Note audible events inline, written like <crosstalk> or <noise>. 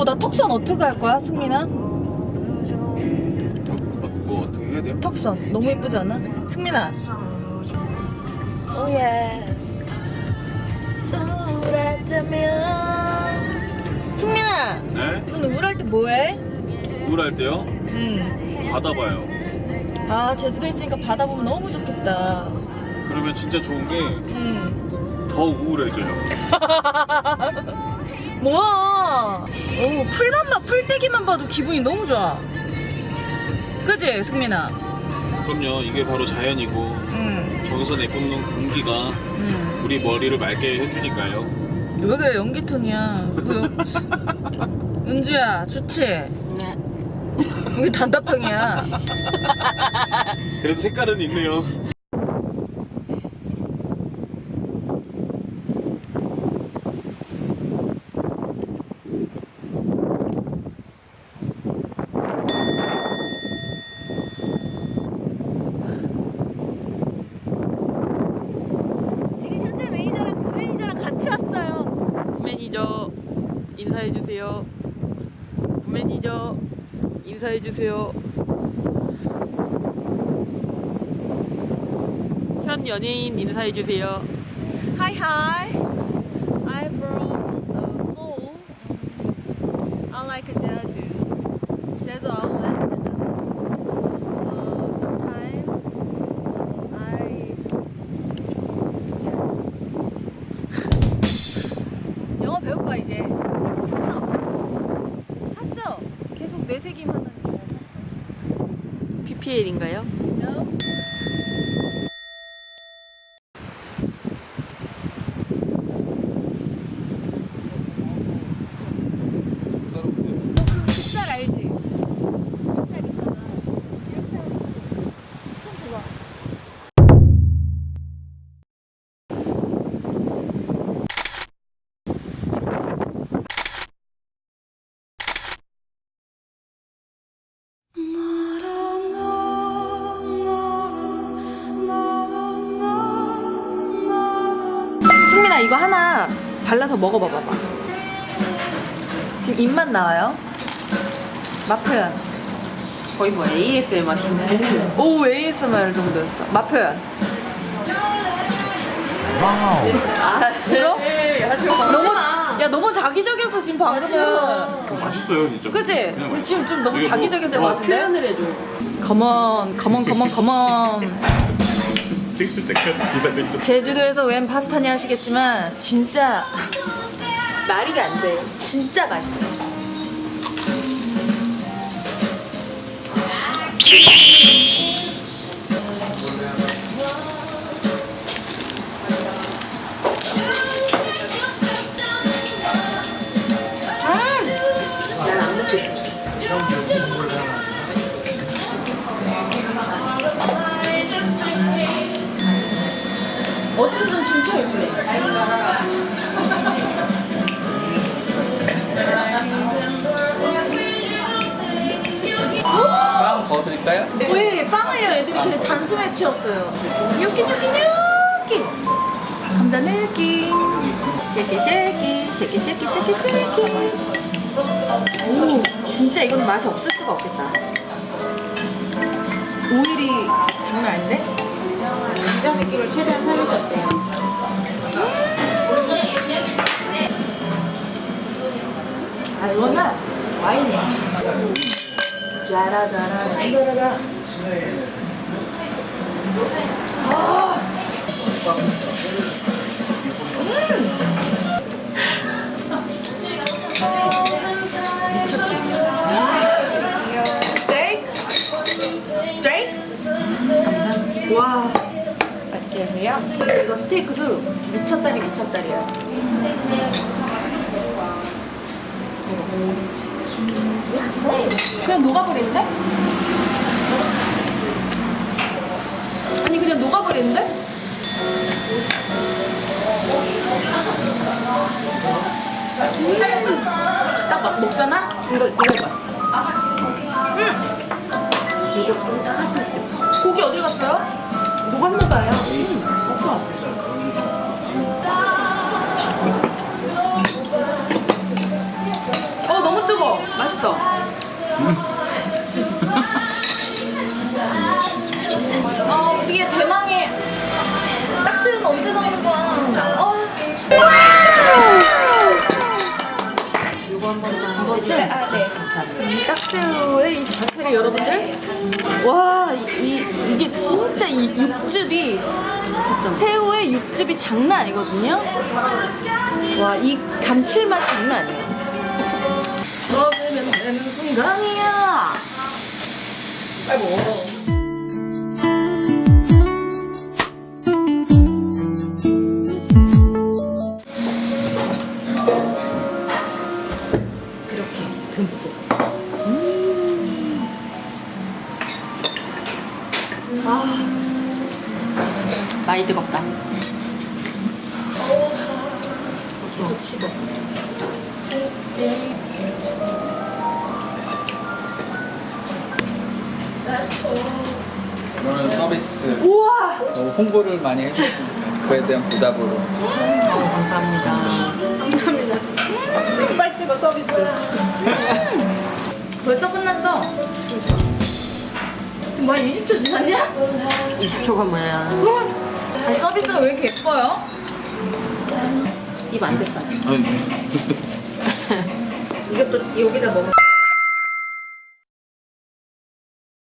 어떻게 할 거야, 승민아? 뭐 어떻게 해야 돼요? 턱선 너무 예쁘지 않아? 승민아. 오예. 우울할 때면. 승민아, 네? 넌 우울할 때 뭐해? 우울할 때요? 응. 바다 봐요. 아 제주도 있으니까 바다 보면 너무 좋겠다. 그러면 진짜 좋은 게더 응. 우울해져요. <laughs> 뭐야? 오 풀만 봐 풀떼기만 봐도 기분이 너무 좋아. 그지 승민아? 그럼요. 이게 바로 자연이고 응. 저기서 내뿜는 공기가 응. 우리 머리를 맑게 해주니까요. 왜 그래 연기톤이야. 뭐 연... <laughs> 은주야 좋지? 네. 여기 단답형이야. 그래도 색깔은 있네요. 지금 현재 매니저랑 그 매니저랑 같이 왔어요. 구매니저 인사해주세요. 구매니저 인사해주세요. 현 연예인 인사해주세요. I from uh, Seoul. I like Jeju. Jeju Island. Uh, sometimes I 영어 배울 거야 이제. 샀어. 샀어. 계속 뇌새김 하는 영어 샀어. PPL인가요? No. 너 이거 하나 발라서 먹어봐봐봐 지금 입맛 나와요? 맛 표현 거의 뭐 ASMR 맛인데. 오 ASMR 정도였어 맛 표현 아, 들어? 네, 하지 마. 너무 야 너무 자기적이었어 지금 방금은 어, 맛있어요 진짜. 그지? 그냥 근데. 지금 좀 너무 뭐- 자기적인 것 같은데? 표현을 해줘. 컴온 컴온 컴온 컴온 찍을 때까지 기다리죠. 제주도에서 웬 파스타냐 하시겠지만 진짜 말이가 안 돼. 진짜 맛있어. 어디서든 춤춰 요즘에. 빵 더 드릴까요? 왜 빵을요? 애들이 그냥 단수 매치였어요. 요끼 요끼 요끼. 감자 느낌. 쉐키 쉐키 쉐키 쉐키 쉐키 쉐키. 오 진짜 이건 맛이 없을 수가 없겠다. 오일이 장난 아닌데? 감자 느낌을 최대한 살리셨대요. 아 이거는 와인이야. 짜라 짜라 짜라라. 아. 음. 드세요. 이거 스테이크도 미쳤다리 미쳤다리야. 그냥 녹아버리는데? 아니 그냥 녹아버리는데? 딱막 먹잖아? 이거 이거 봐. 고기 어디 갔어요? 녹았나 봐요. 어 너무 뜨거. 맛있어. 아 이게 대망 이 육즙이 새우의 육즙이 장난 아니거든요. 와 이 감칠맛 장난 아니에요. 먹으면 되는 순간이야. 빨리 먹어 계속 씹어. 이거는 서비스 우와! 너무 홍보를 많이 해주시니까 그에 대한 보답으로 어, 감사합니다. 빨리 찍어 서비스. 벌써 끝났어. 지금 뭐야 20초 지났냐? 20초가 뭐야? 아니 서비스가 왜 이렇게 예뻐요? 입 안 됐어. 아직. 아니, <laughs> <laughs> 이것도 여기다 먹어.